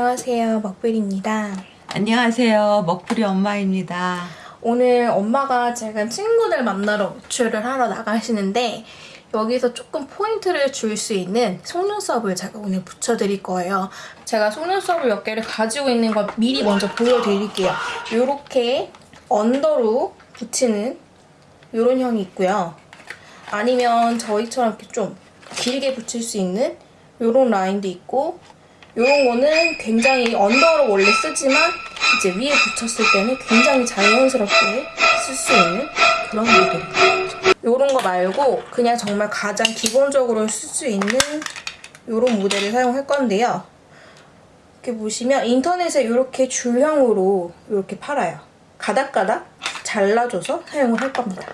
안녕하세요 먹블입니다 안녕하세요. 먹부리 엄마입니다. 오늘 엄마가 지금 친구들 만나러 외출을 하러 나가시는데 여기서 조금 포인트를 줄 수 있는 속눈썹을 제가 오늘 붙여드릴 거예요. 제가 속눈썹을 몇 개를 가지고 있는 걸 미리 먼저 보여드릴게요. 이렇게 언더로 붙이는 이런 형이 있고요. 아니면 저희처럼 이렇게 좀 길게 붙일 수 있는 이런 라인도 있고 이런 거는 굉장히 언더로 원래 쓰지만 이제 위에 붙였을 때는 굉장히 자연스럽게 쓸 수 있는 그런 모델이에요. 이런 거 말고 그냥 정말 가장 기본적으로 쓸 수 있는 이런 모델을 사용할 건데요. 이렇게 보시면 인터넷에 이렇게 줄형으로 이렇게 팔아요. 가닥가닥 잘라줘서 사용을 할 겁니다.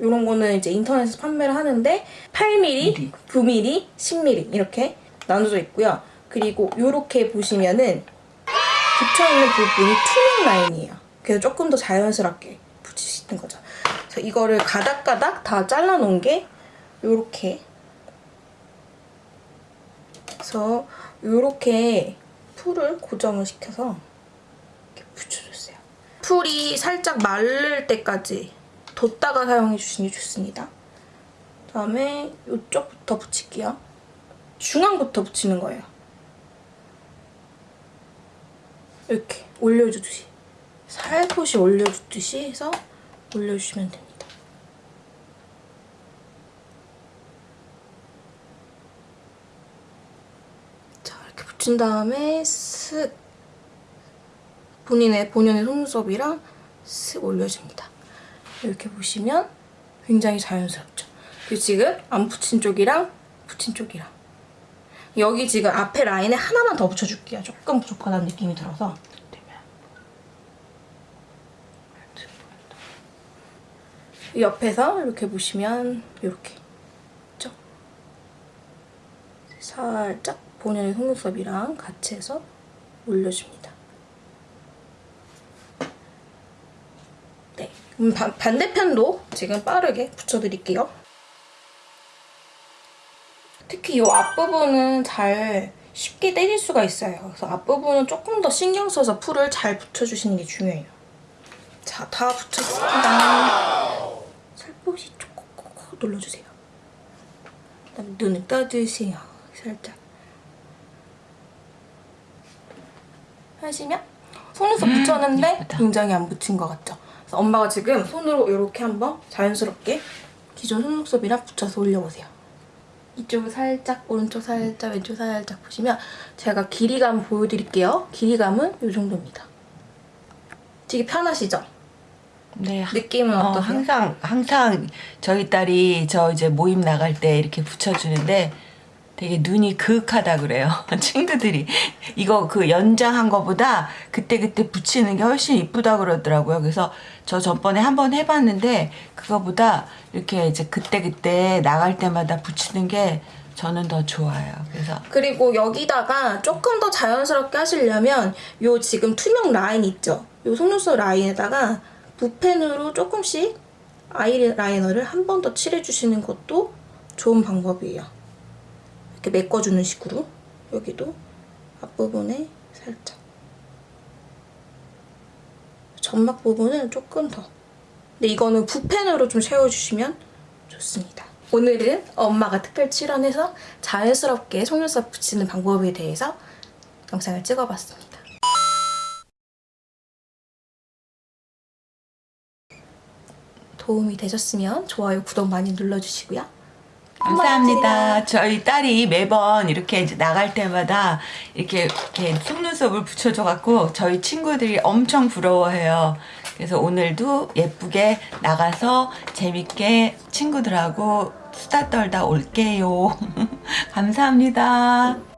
이런 거는 이제 인터넷에서 판매를 하는데 8mm, 9mm, 10mm 이렇게 나눠져 있고요. 그리고 이렇게 보시면은 붙여있는 부분이 투명 라인이에요. 그래서 조금 더 자연스럽게 있는 거죠. 그래서 이거를 가닥가닥 다 잘라놓은 게 이렇게 그래서 이렇게 풀을 고정을 시켜서 이렇게 붙여줬어요. 풀이 살짝 마를 때까지 뒀다가 사용해 주시는 게 좋습니다. 그다음에 이쪽부터 붙일게요. 중앙부터 붙이는 거예요. 이렇게 올려주듯이 살포시 올려주듯이 해서 올려주시면 됩니다. 자 이렇게 붙인 다음에 쓱 본인의 본연의 속눈썹이랑 쓱 올려줍니다. 이렇게 보시면 굉장히 자연스럽죠. 지금 안 붙인 쪽이랑 붙인 쪽이랑 여기 지금 앞에 라인에 하나만 더 붙여줄게요. 조금 부족하다는 느낌이 들어서 옆에서 이렇게 보시면 이렇게 있죠? 살짝 본연의 속눈썹이랑 같이 해서 올려줍니다. 네, 바, 반대편도 지금 빠르게 붙여드릴게요. 특히 이 앞부분은 잘 쉽게 때릴 수가 있어요. 그래서 앞부분은 조금 더 신경 써서 풀을 잘 붙여주시는 게 중요해요. 자, 다 붙였습니다. 살포시 콕콕콕 눌러주세요. 그다음에 눈을 떠주세요. 살짝. 하시면 속눈썹 붙였는데 예쁘다. 굉장히 안 붙인 것 같죠? 그래서 엄마가 지금 손으로 이렇게 한번 자연스럽게 기존 속눈썹이랑 붙여서 올려보세요. 이쪽을 살짝, 오른쪽 살짝, 왼쪽 살짝 보시면 제가 길이감 보여드릴게요. 길이감은 이 정도입니다. 되게 편하시죠? 네. 느낌은 어, 어떠세요? 항상 항상 저희 딸이 저 이제 모임 나갈 때 이렇게 붙여주는데 되게 눈이 그윽하다 그래요. 친구들이 이거 그 연장한 거보다 그때 그때 붙이는 게 훨씬 이쁘다 그러더라고요. 그래서 저 전번에 한번 해봤는데 그거보다 이렇게 이제 그때 그때 나갈 때마다 붙이는 게 저는 더 좋아요. 그래서 그리고 여기다가 조금 더 자연스럽게 하시려면 요 지금 투명 라인 있죠? 요 속눈썹 라인에다가 붓펜으로 조금씩 아이라이너를 한 번 더 칠해주시는 것도 좋은 방법이에요. 이렇게 메꿔주는 식으로 여기도 앞부분에 살짝 점막 부분은 조금 더 근데 이거는 붓펜으로 좀 채워주시면 좋습니다. 오늘은 엄마가 특별 출연해서 자연스럽게 속눈썹 붙이는 방법에 대해서 영상을 찍어봤습니다. 도움이 되셨으면 좋아요, 구독 많이 눌러주시고요. 감사합니다. 저희 딸이 매번 이렇게 나갈 때마다 이렇게, 이렇게 속눈썹을 붙여줘 갖고 저희 친구들이 엄청 부러워해요. 그래서 오늘도 예쁘게 나가서 재밌게 친구들하고 수다 떨다 올게요. 감사합니다.